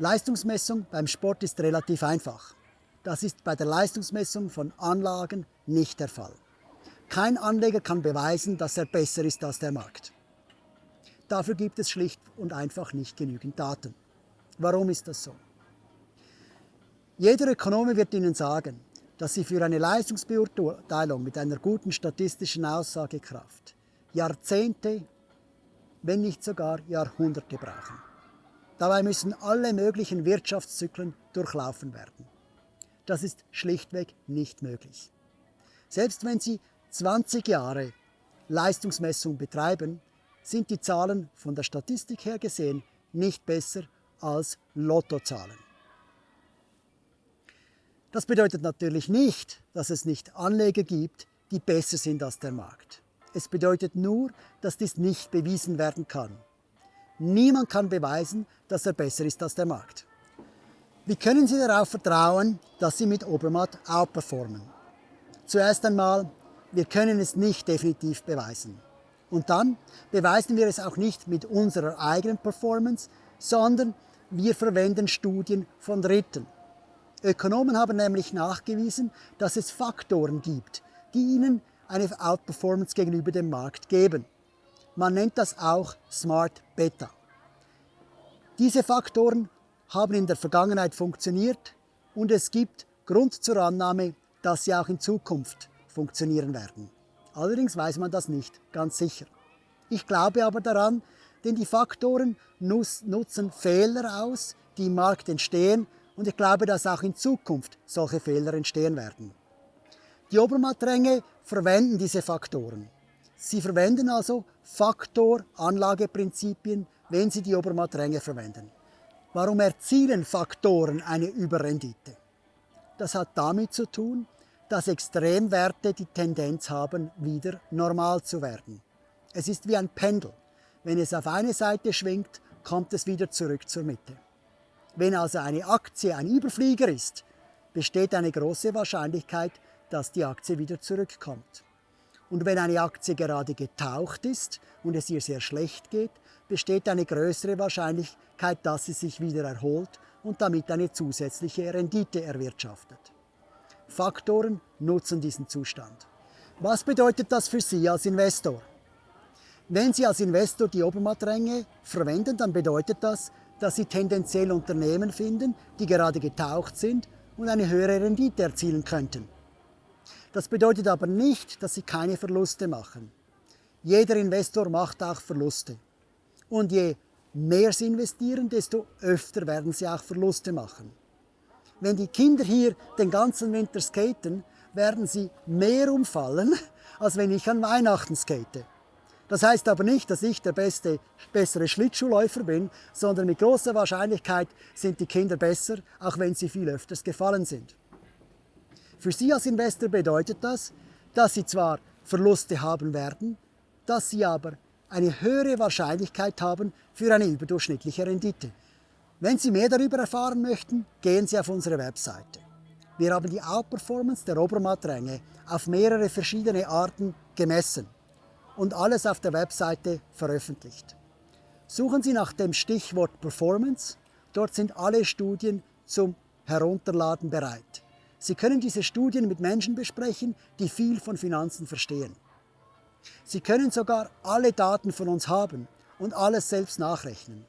Leistungsmessung beim Sport ist relativ einfach. Das ist bei der Leistungsmessung von Anlagen nicht der Fall. Kein Anleger kann beweisen, dass er besser ist als der Markt. Dafür gibt es schlicht und einfach nicht genügend Daten. Warum ist das so? Jeder Ökonome wird Ihnen sagen, dass Sie für eine Leistungsbeurteilung mit einer guten statistischen Aussagekraft Jahrzehnte, wenn nicht sogar Jahrhunderte brauchen. Dabei müssen alle möglichen Wirtschaftszyklen durchlaufen werden. Das ist schlichtweg nicht möglich. Selbst wenn Sie 20 Jahre Leistungsmessung betreiben, sind die Zahlen von der Statistik her gesehen nicht besser als Lottozahlen. Das bedeutet natürlich nicht, dass es nicht Anleger gibt, die besser sind als der Markt. Es bedeutet nur, dass dies nicht bewiesen werden kann. Niemand kann beweisen, dass er besser ist als der Markt. Wie können Sie darauf vertrauen, dass Sie mit Obermatt outperformen? Zuerst einmal, wir können es nicht definitiv beweisen. Und dann beweisen wir es auch nicht mit unserer eigenen Performance, sondern wir verwenden Studien von Dritten. Ökonomen haben nämlich nachgewiesen, dass es Faktoren gibt, die ihnen eine Outperformance gegenüber dem Markt geben. Man nennt das auch Smart Beta. Diese Faktoren haben in der Vergangenheit funktioniert und es gibt Grund zur Annahme, dass sie auch in Zukunft funktionieren werden. Allerdings weiß man das nicht ganz sicher. Ich glaube aber daran, denn die Faktoren nutzen Fehler aus, die im Markt entstehen und ich glaube, dass auch in Zukunft solche Fehler entstehen werden. Die Obermattränge verwenden diese Faktoren. Sie verwenden also Faktor-Anlageprinzipien, wenn sie die Obermattränge verwenden. Warum erzielen Faktoren eine Überrendite? Das hat damit zu tun, dass Extremwerte die Tendenz haben, wieder normal zu werden. Es ist wie ein Pendel. Wenn es auf eine Seite schwingt, kommt es wieder zurück zur Mitte. Wenn also eine Aktie ein Überflieger ist, besteht eine große Wahrscheinlichkeit, dass die Aktie wieder zurückkommt. Und wenn eine Aktie gerade getaucht ist und es ihr sehr schlecht geht, besteht eine größere Wahrscheinlichkeit, dass sie sich wieder erholt und damit eine zusätzliche Rendite erwirtschaftet. Faktoren nutzen diesen Zustand. Was bedeutet das für Sie als Investor? Wenn Sie als Investor die Obermattränge verwenden, dann bedeutet das, dass Sie tendenziell Unternehmen finden, die gerade getaucht sind und eine höhere Rendite erzielen könnten. Das bedeutet aber nicht, dass Sie keine Verluste machen. Jeder Investor macht auch Verluste. Und je mehr Sie investieren, desto öfter werden Sie auch Verluste machen. Wenn die Kinder hier den ganzen Winter skaten, werden sie mehr umfallen, als wenn ich an Weihnachten skate. Das heißt aber nicht, dass ich der beste, bessere Schlittschuhläufer bin, sondern mit großer Wahrscheinlichkeit sind die Kinder besser, auch wenn sie viel öfters gefallen sind. Für Sie als Investor bedeutet das, dass Sie zwar Verluste haben werden, dass Sie aber eine höhere Wahrscheinlichkeit haben für eine überdurchschnittliche Rendite. Wenn Sie mehr darüber erfahren möchten, gehen Sie auf unsere Webseite. Wir haben die Outperformance der Obermattränge auf mehrere verschiedene Arten gemessen und alles auf der Webseite veröffentlicht. Suchen Sie nach dem Stichwort Performance, dort sind alle Studien zum Herunterladen bereit. Sie können diese Studien mit Menschen besprechen, die viel von Finanzen verstehen. Sie können sogar alle Daten von uns haben und alles selbst nachrechnen.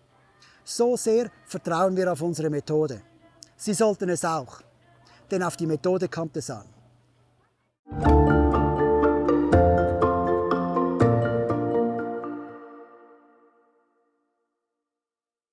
So sehr vertrauen wir auf unsere Methode. Sie sollten es auch, denn auf die Methode kommt es an.